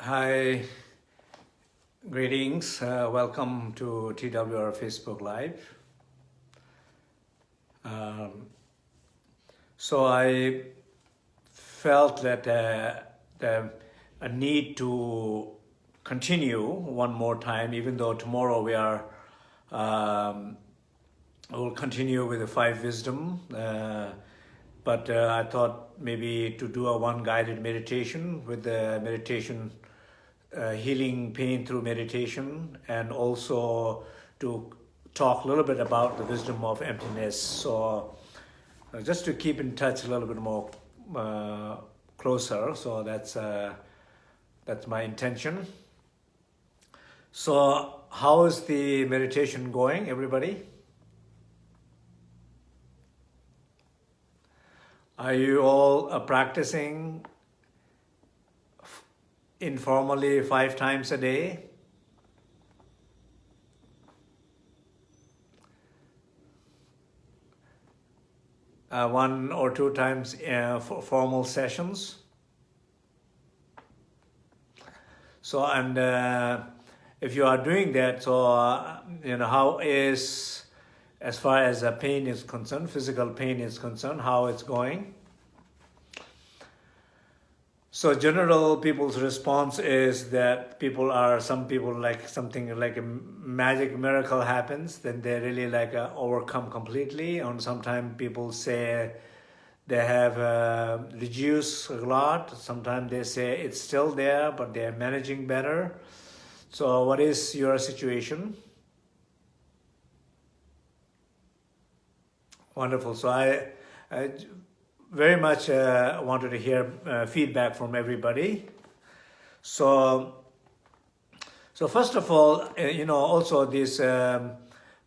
Hi, greetings. Uh, welcome to TWR Facebook Live. Um, so I felt that uh, the, a need to continue one more time, even though tomorrow we are, um, we'll continue with the five wisdom. Uh, but uh, I thought maybe to do a one guided meditation with the meditation uh, healing pain through meditation and also to talk a little bit about the wisdom of emptiness. So uh, just to keep in touch a little bit more uh, closer. So that's, uh, that's my intention. So how is the meditation going, everybody? Are you all uh, practicing informally five times a day. Uh, one or two times uh, for formal sessions. So, and uh, if you are doing that, so, uh, you know, how is, as far as the pain is concerned, physical pain is concerned, how it's going? So general people's response is that people are, some people like something like a magic miracle happens, then they really like uh, overcome completely. And sometimes people say they have uh, reduced a lot. Sometimes they say it's still there, but they're managing better. So what is your situation? Wonderful. So I, I very much uh, wanted to hear uh, feedback from everybody. So, so first of all, uh, you know, also this um,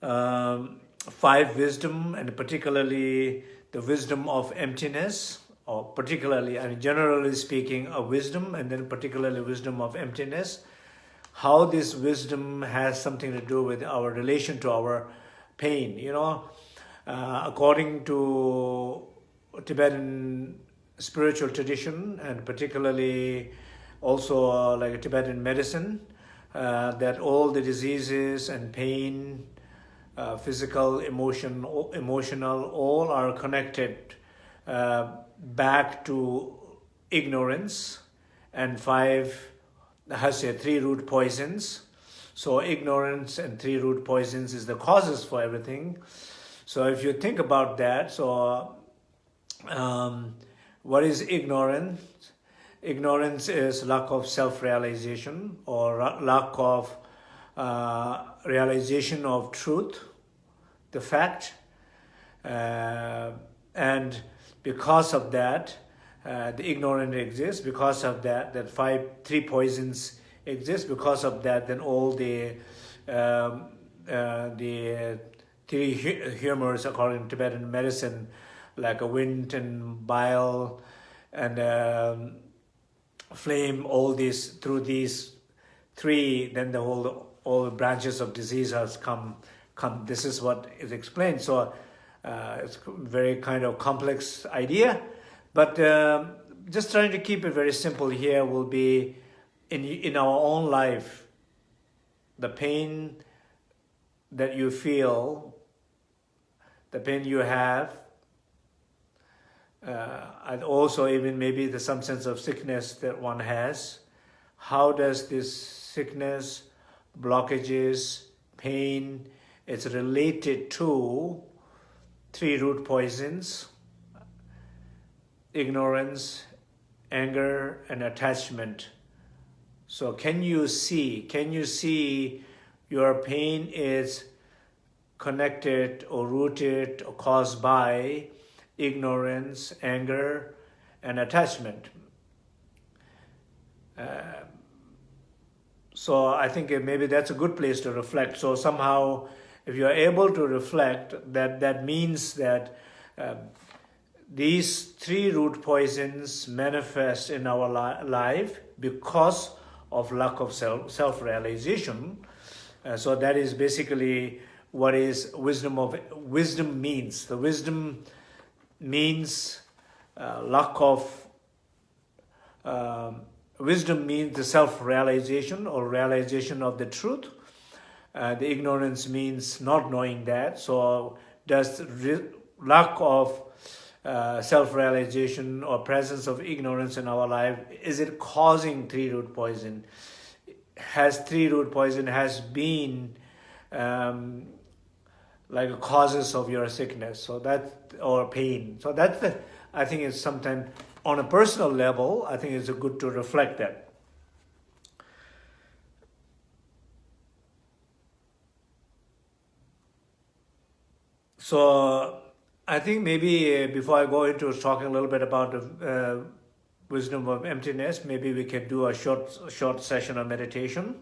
um, five wisdom and particularly the wisdom of emptiness or particularly, I mean, generally speaking, a wisdom and then particularly wisdom of emptiness, how this wisdom has something to do with our relation to our pain, you know, uh, according to Tibetan spiritual tradition and particularly also uh, like Tibetan medicine, uh, that all the diseases and pain, uh, physical, emotion, emotional, all are connected uh, back to ignorance and five, has say three root poisons. So ignorance and three root poisons is the causes for everything. So if you think about that, so um, what is ignorance? Ignorance is lack of self-realization or lack of uh, realization of truth, the fact. Uh, and because of that, uh, the ignorant exists. Because of that, that five, three poisons exist. Because of that, then all the um, uh, the three humors, according to Tibetan medicine, like a wind and bile and um, phlegm, all these, through these three, then the whole, all branches of disease has come, come. This is what is explained. So uh, it's very kind of complex idea, but um, just trying to keep it very simple here will be in, in our own life, the pain that you feel, the pain you have, uh, and also even maybe the some sense of sickness that one has. How does this sickness, blockages, pain, it's related to three root poisons, ignorance, anger, and attachment. So can you see, can you see your pain is connected or rooted or caused by ignorance, anger, and attachment. Uh, so I think maybe that's a good place to reflect. So somehow, if you're able to reflect, that, that means that uh, these three root poisons manifest in our li life because of lack of self, self-realization. Uh, so that is basically what is wisdom of wisdom means. The wisdom means uh, lack of um, wisdom means the self-realization or realization of the truth. Uh, the ignorance means not knowing that. So does lack of uh, self-realization or presence of ignorance in our life, is it causing three-root poison? Has three-root poison has been um, like causes of your sickness, so that or pain. So that's the I think it's sometimes on a personal level. I think it's good to reflect that. So I think maybe uh, before I go into talking a little bit about the uh, wisdom of emptiness, maybe we can do a short short session of meditation.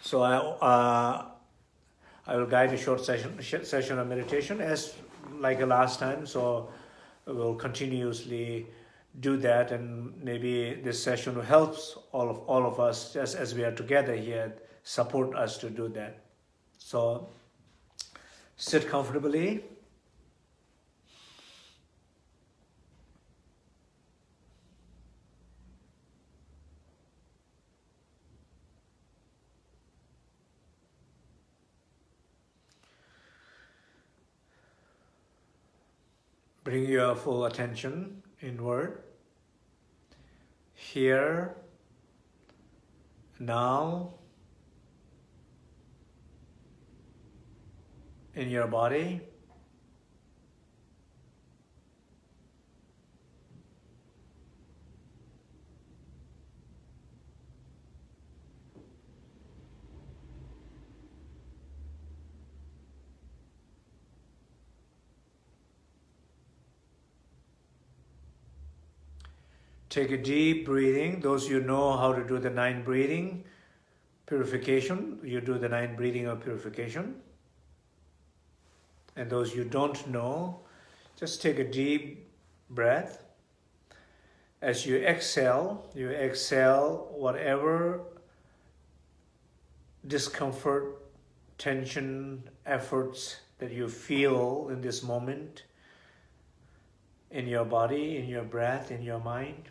So I uh, I will guide a short session session of meditation as like last time. So we'll continuously do that, and maybe this session helps all of all of us just as we are together here, support us to do that. So sit comfortably. Bring your full attention inward. Here, now, in your body. Take a deep breathing. Those you know how to do the nine breathing purification, you do the nine breathing of purification. And those you don't know, just take a deep breath. As you exhale, you exhale whatever discomfort, tension, efforts that you feel in this moment in your body, in your breath, in your mind.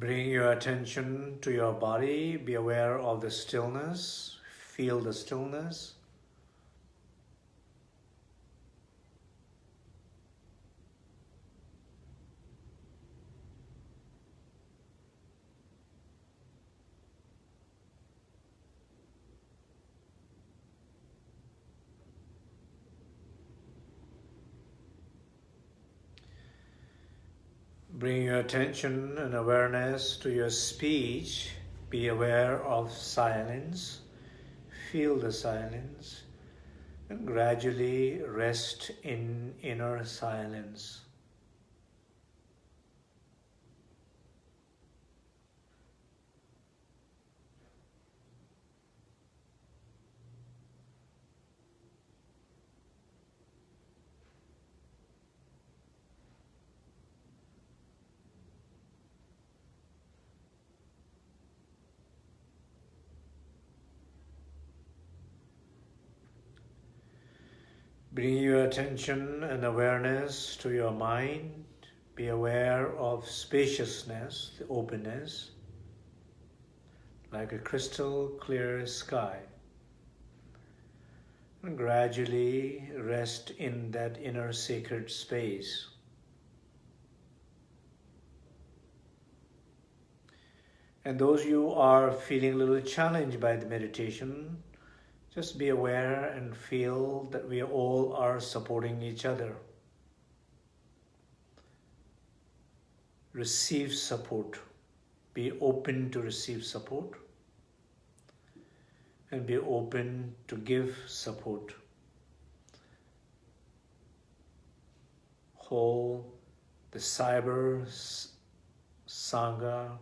Bring your attention to your body. Be aware of the stillness. Feel the stillness. Bring your attention and awareness to your speech. Be aware of silence. Feel the silence and gradually rest in inner silence. Bring your attention and awareness to your mind. Be aware of spaciousness, the openness, like a crystal clear sky. And gradually rest in that inner sacred space. And those you are feeling a little challenged by the meditation, just be aware and feel that we all are supporting each other. Receive support. Be open to receive support and be open to give support. Whole the cyber sangha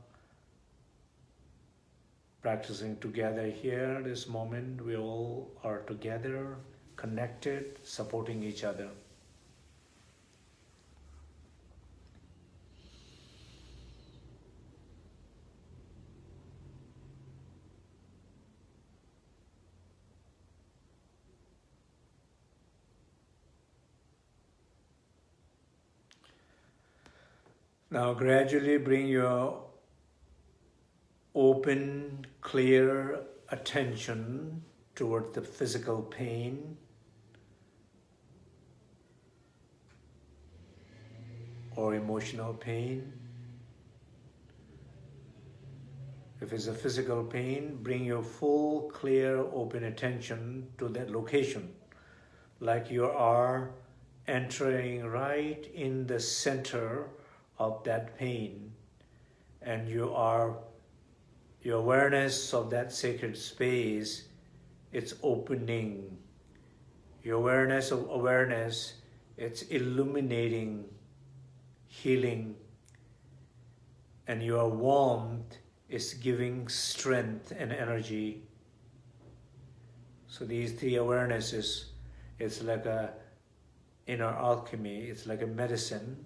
practicing together here, this moment, we all are together, connected, supporting each other. Now gradually bring your open, clear attention toward the physical pain or emotional pain. If it's a physical pain, bring your full, clear, open attention to that location, like you are entering right in the center of that pain and you are your awareness of that sacred space, it's opening. Your awareness of awareness, it's illuminating, healing, and your warmth is giving strength and energy. So these three awarenesses, it's like a inner alchemy, it's like a medicine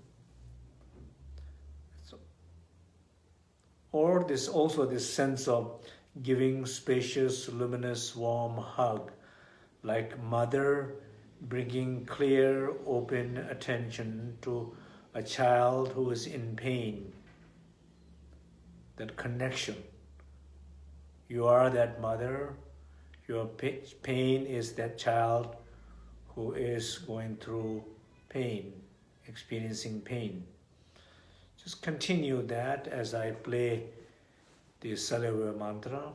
or this also this sense of giving spacious, luminous, warm hug, like mother bringing clear, open attention to a child who is in pain. That connection. You are that mother. Your pain is that child who is going through pain, experiencing pain. Just continue that as I play the Salve mantra.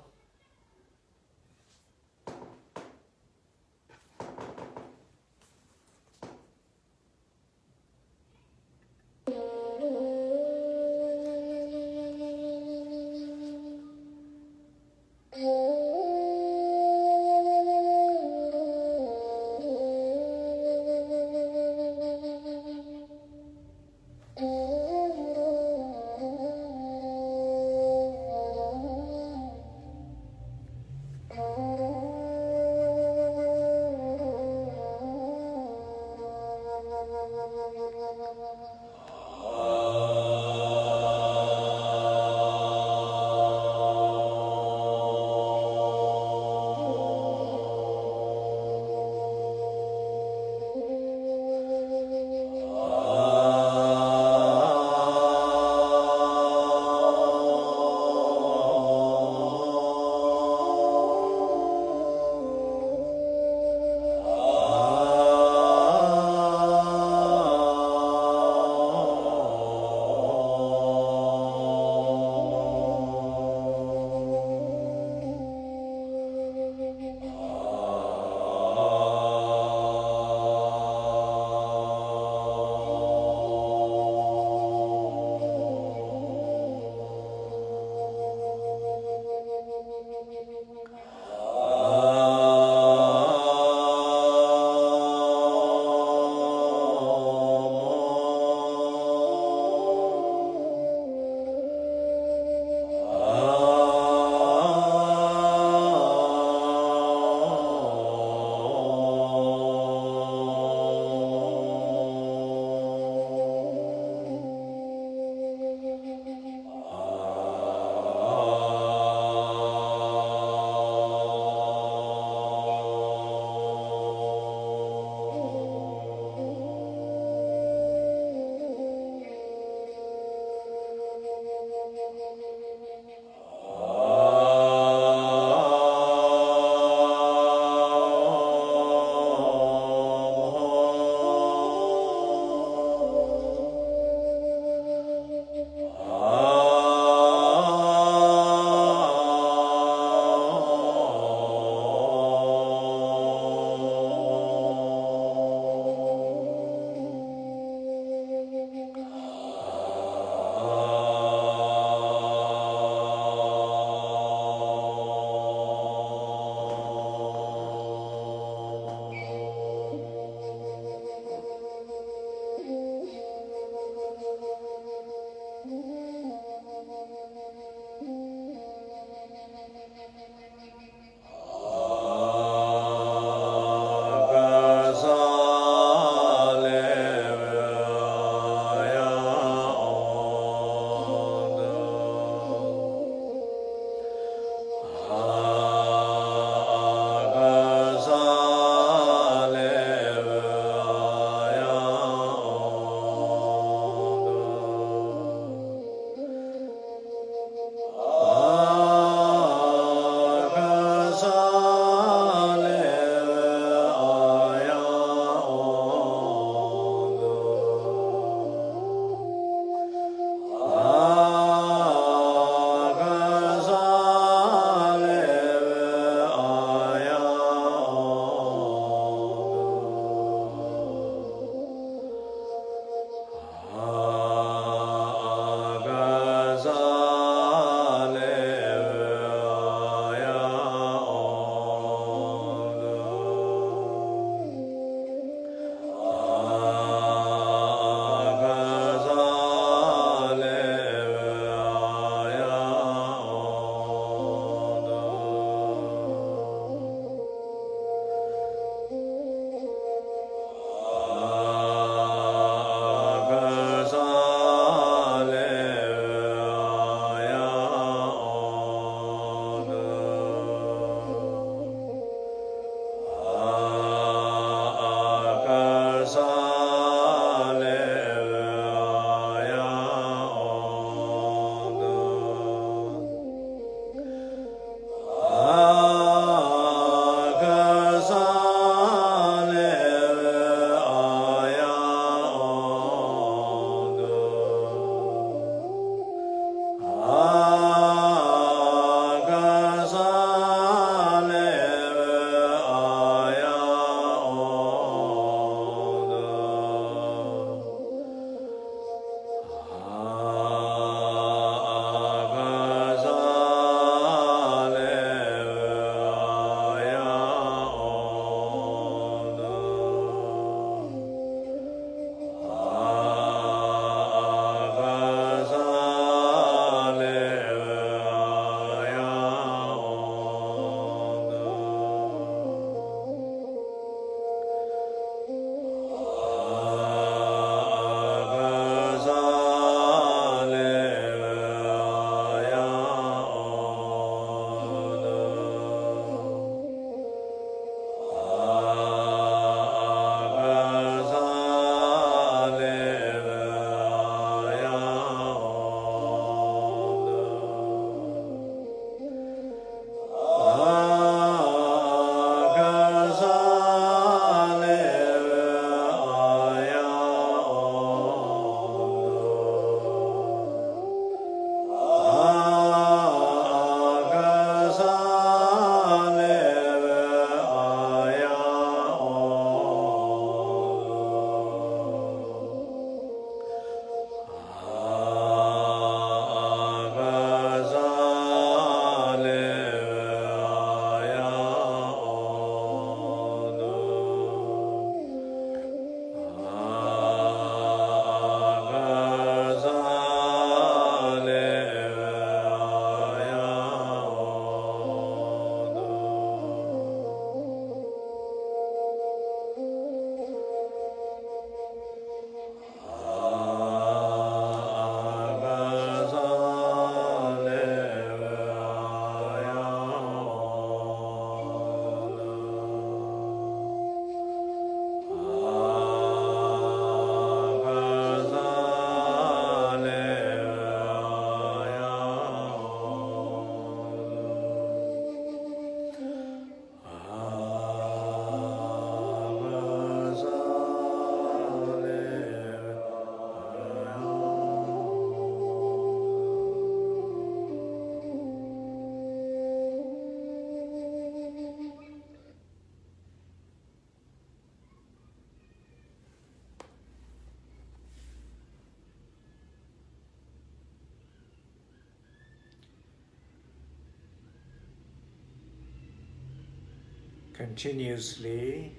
Continuously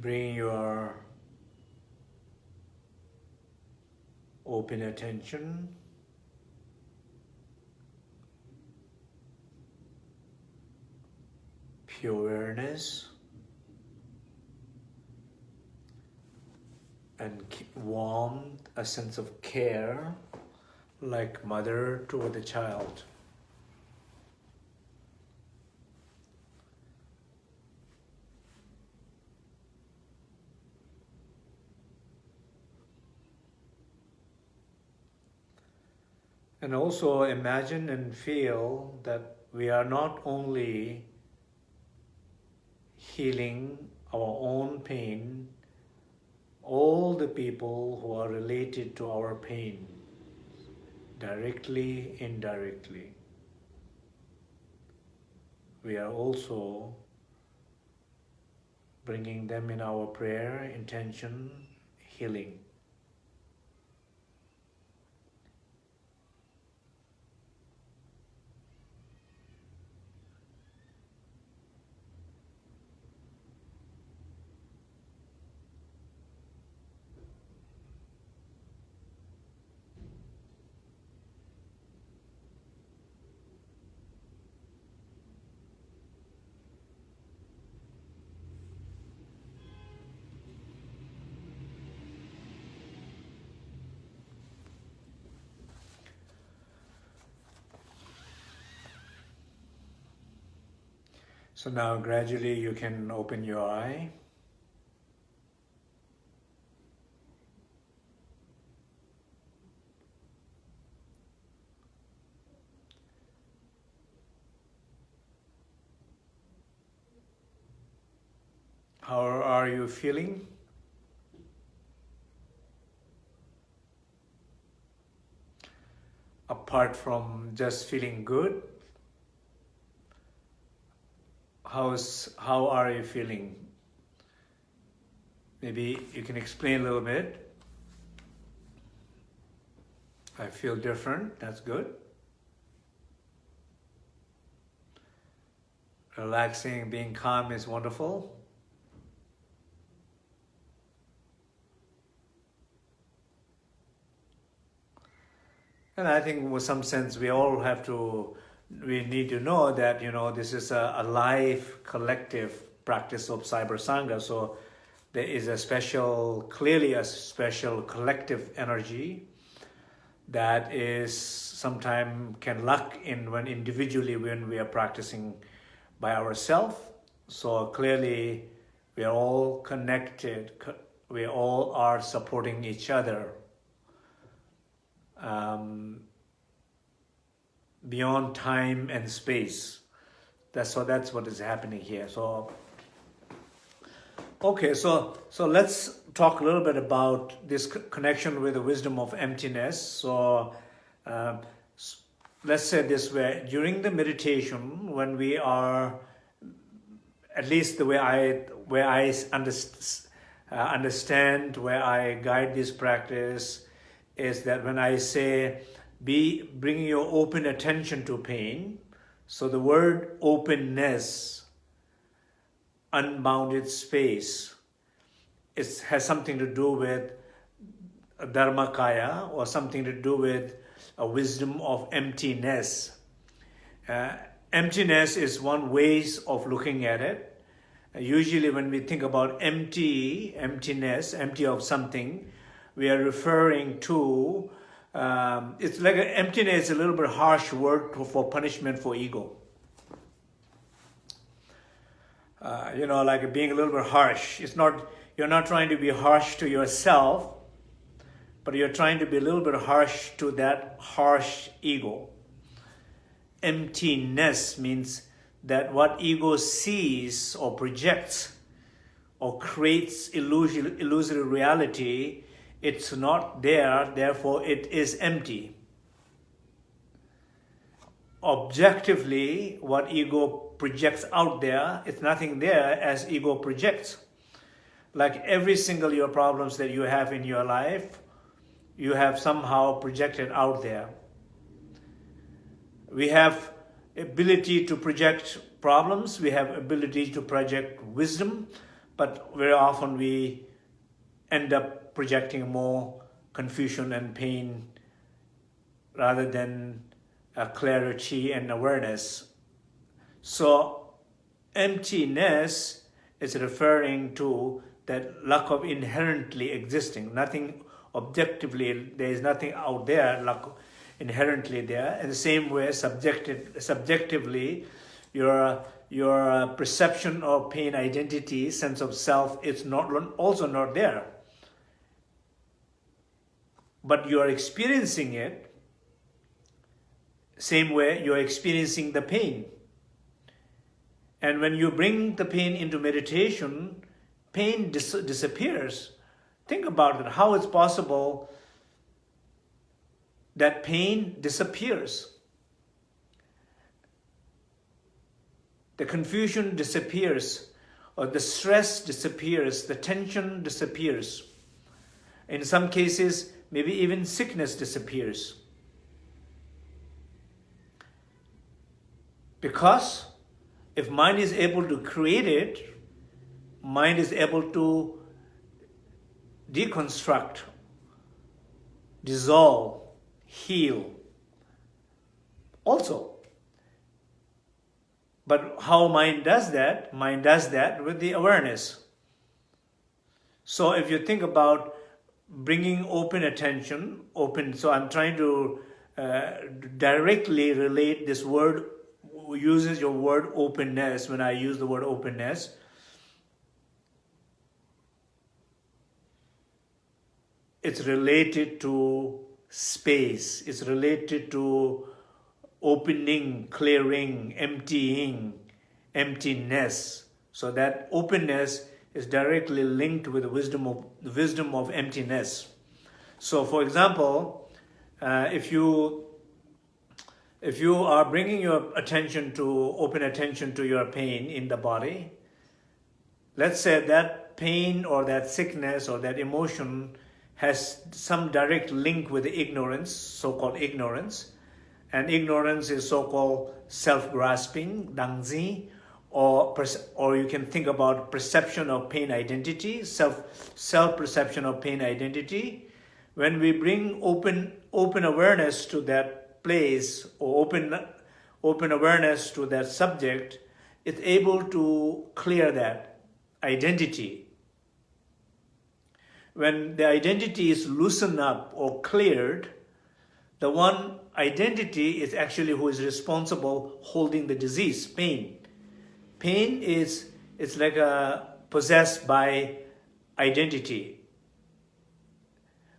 bring your open attention pure awareness and warmth, a sense of care like mother toward the child. And also imagine and feel that we are not only healing our own pain, all the people who are related to our pain, directly, indirectly. We are also bringing them in our prayer, intention, healing. So now gradually you can open your eye. How are you feeling? Apart from just feeling good, how's how are you feeling? Maybe you can explain a little bit. I feel different, that's good. Relaxing, being calm is wonderful. And I think with some sense we all have to we need to know that you know this is a, a live collective practice of cyber sangha. So there is a special clearly a special collective energy that is sometimes can lack in when individually when we are practicing by ourselves so clearly we are all connected we all are supporting each other. Um, beyond time and space. That's so that's what is happening here. So okay, so so let's talk a little bit about this connection with the wisdom of emptiness. So uh, let's say this way: during the meditation, when we are, at least the way I where I understand. Uh, understand where I guide this practice is that when I say be bringing your open attention to pain. So the word openness, unbounded space, it has something to do with dharmakaya or something to do with a wisdom of emptiness. Uh, emptiness is one ways of looking at it. Usually when we think about empty, emptiness, empty of something, we are referring to um, it's like emptiness a little bit harsh word for punishment for ego. Uh, you know, like being a little bit harsh. It's not, you're not trying to be harsh to yourself, but you're trying to be a little bit harsh to that harsh ego. Emptiness means that what ego sees or projects or creates illusory reality it's not there, therefore it is empty. Objectively, what ego projects out there, it's nothing there as ego projects. Like every single your problems that you have in your life, you have somehow projected out there. We have ability to project problems, we have ability to project wisdom, but very often we end up projecting more confusion and pain rather than clarity and awareness. So emptiness is referring to that lack of inherently existing, nothing objectively, there is nothing out there like inherently there. In the same way, subjective, subjectively, your your perception of pain identity, sense of self, is not also not there. But you are experiencing it same way you're experiencing the pain. And when you bring the pain into meditation, pain dis disappears. Think about it, how it's possible that pain disappears. The confusion disappears, or the stress disappears, the tension disappears. In some cases, maybe even sickness disappears. Because if mind is able to create it, mind is able to deconstruct, dissolve, heal also. But how mind does that? Mind does that with the awareness. So if you think about bringing open attention, open, so I'm trying to uh, directly relate this word uses your word openness when I use the word openness. It's related to space. It's related to opening, clearing, emptying, emptiness. So that openness is directly linked with the wisdom of the wisdom of emptiness. So, for example, uh, if you if you are bringing your attention to, open attention to your pain in the body, let's say that pain or that sickness or that emotion has some direct link with ignorance, so-called ignorance. And ignorance is so-called self-grasping, dangzi, or, or you can think about perception of pain identity, self, self-perception of pain identity. When we bring open, open awareness to that place or open, open awareness to that subject, it's able to clear that identity. When the identity is loosened up or cleared, the one identity is actually who is responsible holding the disease, pain. Pain is it's like a possessed by identity.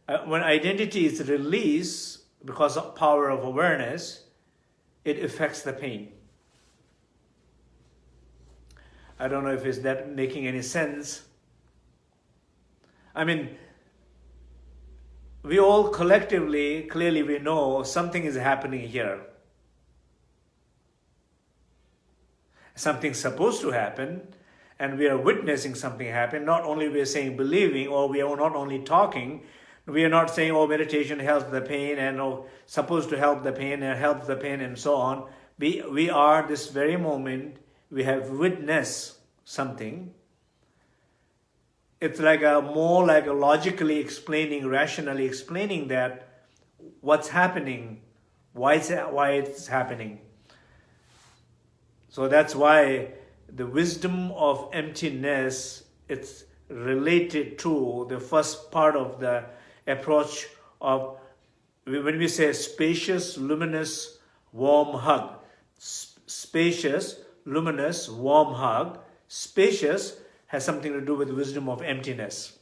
Uh, when identity is released, because of power of awareness, it affects the pain. I don't know if is that making any sense. I mean, we all collectively, clearly we know something is happening here. Something's supposed to happen, and we are witnessing something happen. Not only we are saying believing, or we are not only talking, we are not saying, oh, meditation helps the pain and oh, supposed to help the pain and help the pain and so on. We, we are this very moment, we have witnessed something. It's like a more like a logically explaining, rationally explaining that what's happening, why it's, why it's happening. So that's why the wisdom of emptiness, it's related to the first part of the approach of, when we say spacious, luminous, warm hug, spacious, luminous, warm hug, spacious has something to do with wisdom of emptiness.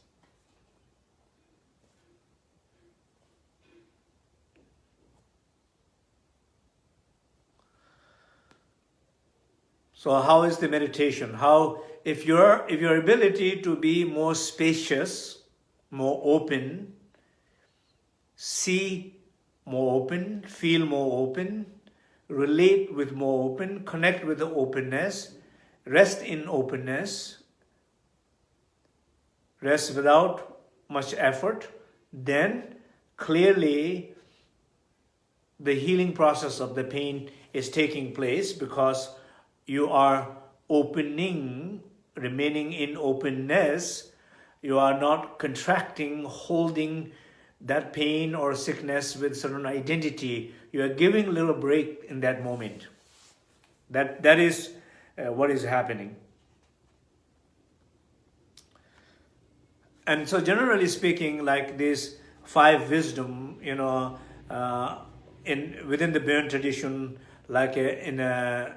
So how is the meditation? How, if your, if your ability to be more spacious, more open, see more open, feel more open, relate with more open, connect with the openness, rest in openness, rest without much effort, then clearly the healing process of the pain is taking place because you are opening, remaining in openness, you are not contracting, holding that pain or sickness with certain identity. You are giving a little break in that moment. That, that is uh, what is happening. And so generally speaking, like this five wisdom, you know, uh, in within the Bon tradition, like a, in a,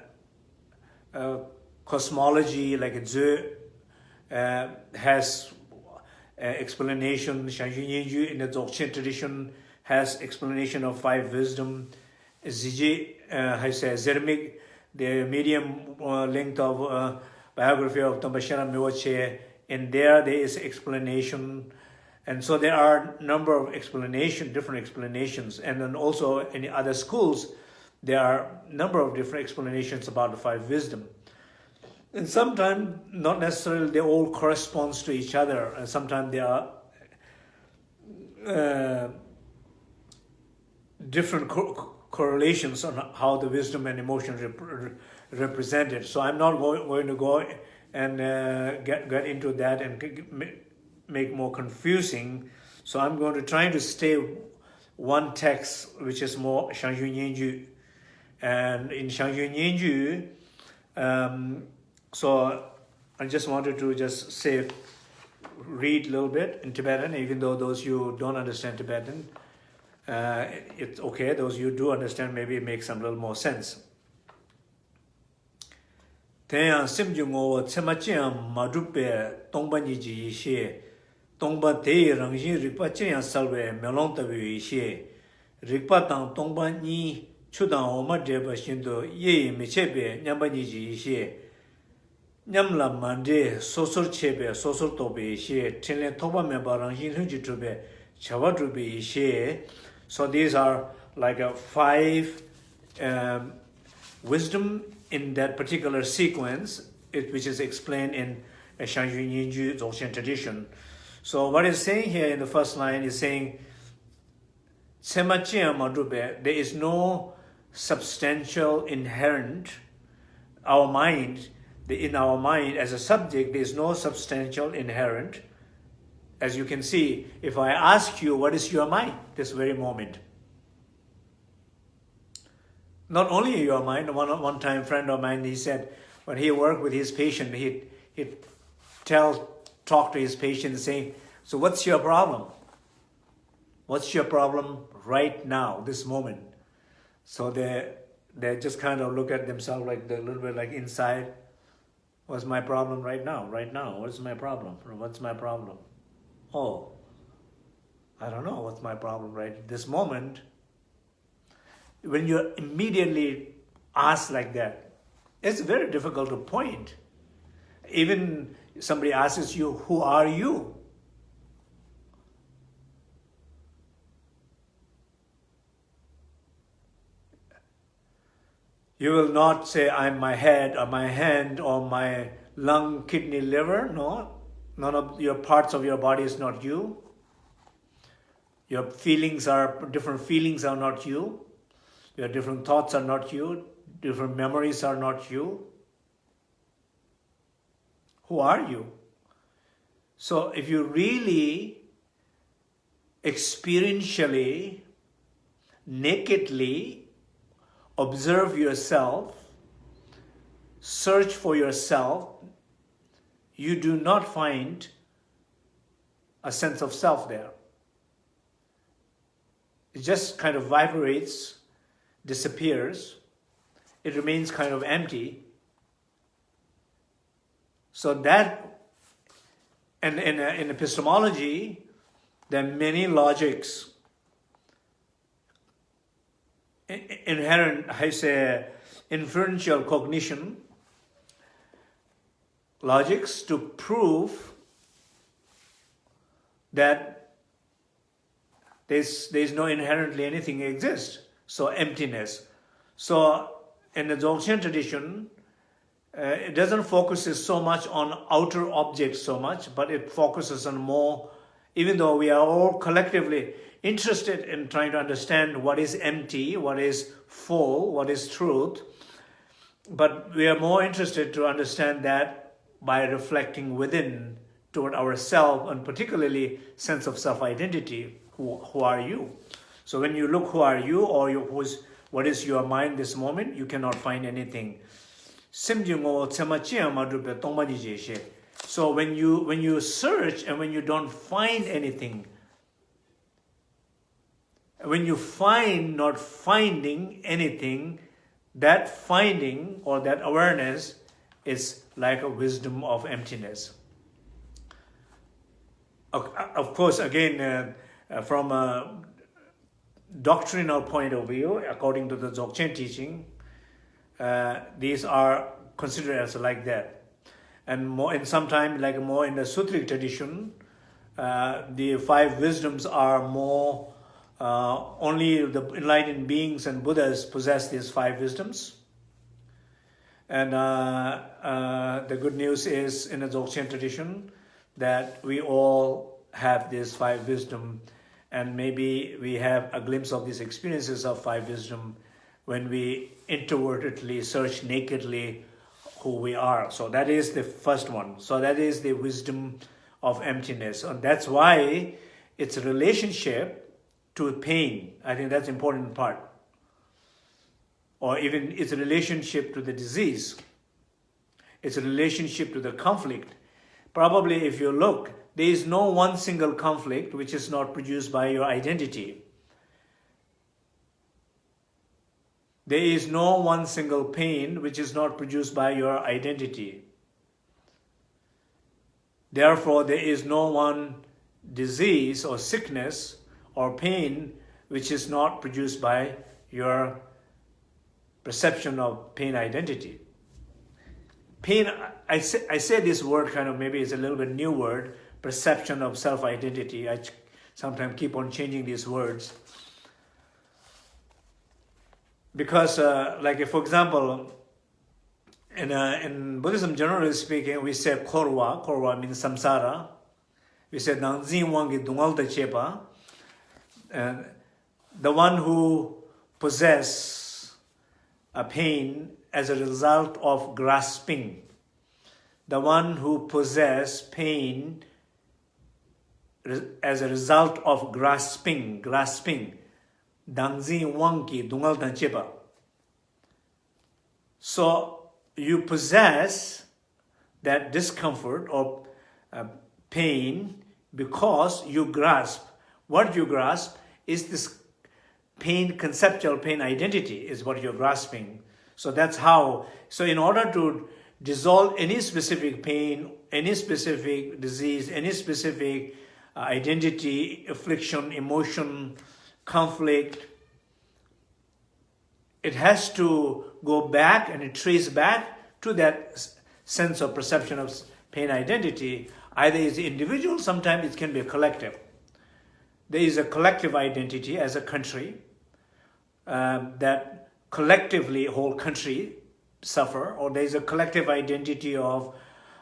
uh, cosmology like the uh, has uh, explanation shanjin yu in the dzogchen tradition has explanation of five wisdom. Ziji uh, has a zermik the medium uh, length of uh, biography of tambashara mewache and there there is explanation. And so there are number of explanation different explanations and then also in other schools there are a number of different explanations about the five wisdom and sometimes not necessarily they all correspond to each other and sometimes there are uh, different co correlations on how the wisdom and emotion rep represented so i'm not going, going to go and uh, get, get into that and make more confusing. So I'm going to try to stay one text, which is more Zhang Zhung Nyen Gyud. and in Shangyu Nianju, um, so I just wanted to just say, read a little bit in Tibetan, even though those you don't understand Tibetan, uh, it's okay. Those you do understand, maybe it makes some little more sense. Tenya simju ngo tsema chen ma drupe tongba ni ji she tongba te rang ji ripa chen salwe melong tabe she ripa tang tongba ni chudang oma dreba shindu yeyi mechebe nyamba niji ishi nyamla mande sosor chebe sosor tobe ishi tenlen toba meba rangshin hunji drube chawa drube ishi so these are like a five um, wisdom in that particular sequence it, which is explained in a Shangyun Yinju Dzogchen tradition. So what is saying here in the first line is saying Sema Chiyama Drube, there is no substantial inherent, our mind, in our mind as a subject, there is no substantial inherent. As you can see, if I ask you, what is your mind, this very moment? not only your mind, one, one time friend of mine, he said, when he worked with his patient, he'd, he'd tell, talk to his patient saying, so what's your problem? What's your problem right now, this moment? So they, they just kind of look at themselves like a little bit like inside. What's my problem right now? Right now, what's my problem? What's my problem? Oh, I don't know what's my problem right this moment when you're immediately asked like that, it's very difficult to point. Even somebody asks you, who are you? You will not say, I'm my head or my hand or my lung, kidney, liver. No, none of your parts of your body is not you. Your feelings are, different feelings are not you. Your different thoughts are not you. Different memories are not you. Who are you? So if you really experientially, nakedly observe yourself, search for yourself, you do not find a sense of self there. It just kind of vibrates disappears, it remains kind of empty. So that, and in, in epistemology, there are many logics inherent, I say, inferential cognition, logics to prove that there's, there's no inherently anything exists so emptiness. So in the Dzogchen tradition, uh, it doesn't focus so much on outer objects so much, but it focuses on more, even though we are all collectively interested in trying to understand what is empty, what is full, what is truth, but we are more interested to understand that by reflecting within toward ourselves and particularly sense of self-identity. Who, who are you? So when you look who are you or you, who's, what is your mind this moment, you cannot find anything. So when you when you search and when you don't find anything, when you find not finding anything, that finding or that awareness is like a wisdom of emptiness. Of course, again, uh, uh, from a doctrinal point of view, according to the Dzogchen teaching, uh, these are considered as like that. And more in some time, like more in the Sutric tradition, uh, the five wisdoms are more uh, only the enlightened beings and Buddhas possess these five wisdoms. And uh, uh, the good news is in the Dzogchen tradition that we all have this five wisdom and maybe we have a glimpse of these experiences of five wisdom when we introvertedly search nakedly who we are. So that is the first one. So that is the wisdom of emptiness. And that's why its a relationship to pain. I think that's important part. Or even its relationship to the disease, its a relationship to the conflict. Probably if you look, there is no one single conflict which is not produced by your identity. There is no one single pain which is not produced by your identity. Therefore, there is no one disease or sickness or pain which is not produced by your perception of pain identity. Pain, I say, I say this word kind of maybe it's a little bit new word, perception of self-identity. I sometimes keep on changing these words. Because uh, like for example, in, uh, in Buddhism generally speaking, we say korwa, korwa means samsara. We say nangzin wangi dungal chepa and the one who possess a pain as a result of grasping, the one who possess pain as a result of grasping, grasping, dangzin wang ki dungal dan cheba so you possess that discomfort or uh, pain because you grasp. What you grasp is this pain conceptual pain identity is what you're grasping. So that's how so in order to dissolve any specific pain any specific disease any specific uh, identity affliction emotion conflict, it has to go back and it trace back to that sense of perception of pain identity. Either it's individual, sometimes it can be a collective there is a collective identity as a country um, that collectively whole country suffer, or there is a collective identity of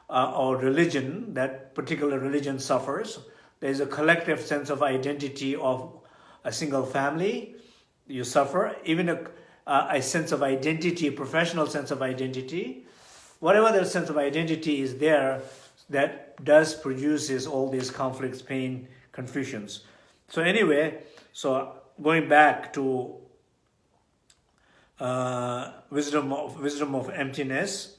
uh, or religion that particular religion suffers. There is a collective sense of identity of a single family. You suffer even a, a sense of identity, professional sense of identity. Whatever the sense of identity is there, that does produces all these conflicts, pain, confusions. So anyway, so going back to uh, wisdom of wisdom of emptiness,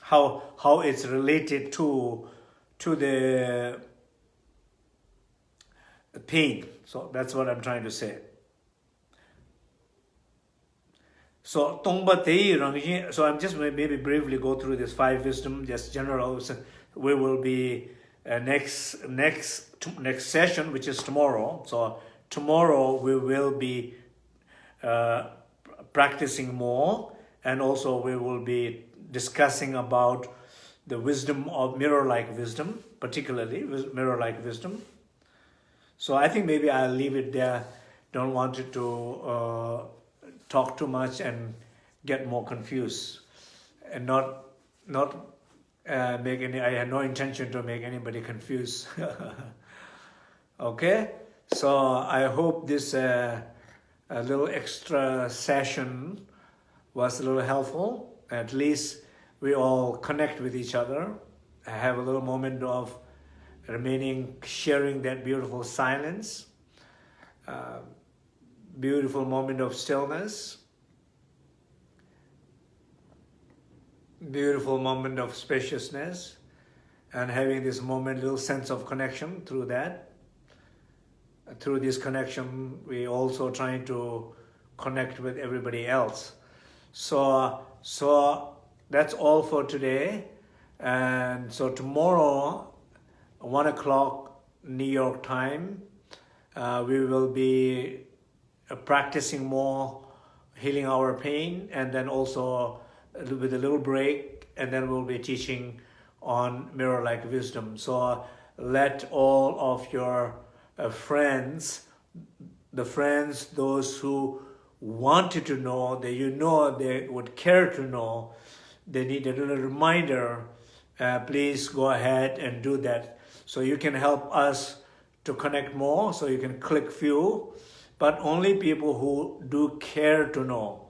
how how it's related to to the pain. So that's what I'm trying to say. So Tongpa Tei so I'm just maybe briefly go through this five wisdom, just general. We will be uh, next next next session, which is tomorrow. So tomorrow we will be uh, practicing more, and also we will be discussing about the wisdom of mirror-like wisdom, particularly mirror-like wisdom. So I think maybe I'll leave it there. Don't want it to uh, talk too much and get more confused, and not not uh, make any, I had no intention to make anybody confused. okay, so I hope this uh, a little extra session was a little helpful At least we all connect with each other, have a little moment of remaining, sharing that beautiful silence, uh, beautiful moment of stillness, beautiful moment of spaciousness, and having this moment, little sense of connection through that. Through this connection, we also trying to connect with everybody else. So, so that's all for today. And so tomorrow, one o'clock New York time, uh, we will be uh, practicing more, healing our pain, and then also with a little break, and then we'll be teaching on mirror-like wisdom. So let all of your uh, friends, the friends, those who wanted to know, that you know they would care to know, they need a little reminder, uh, please go ahead and do that. So you can help us to connect more, so you can click few, but only people who do care to know.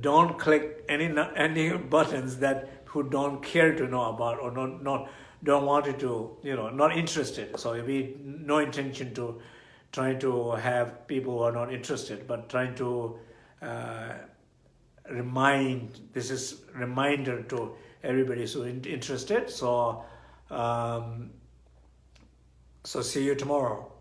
Don't click any any buttons that who don't care to know about or not, not don't want to, you know, not interested. So we no intention to trying to have people who are not interested, but trying to uh, remind, this is reminder to everybody who in, interested. So, um, so see you tomorrow.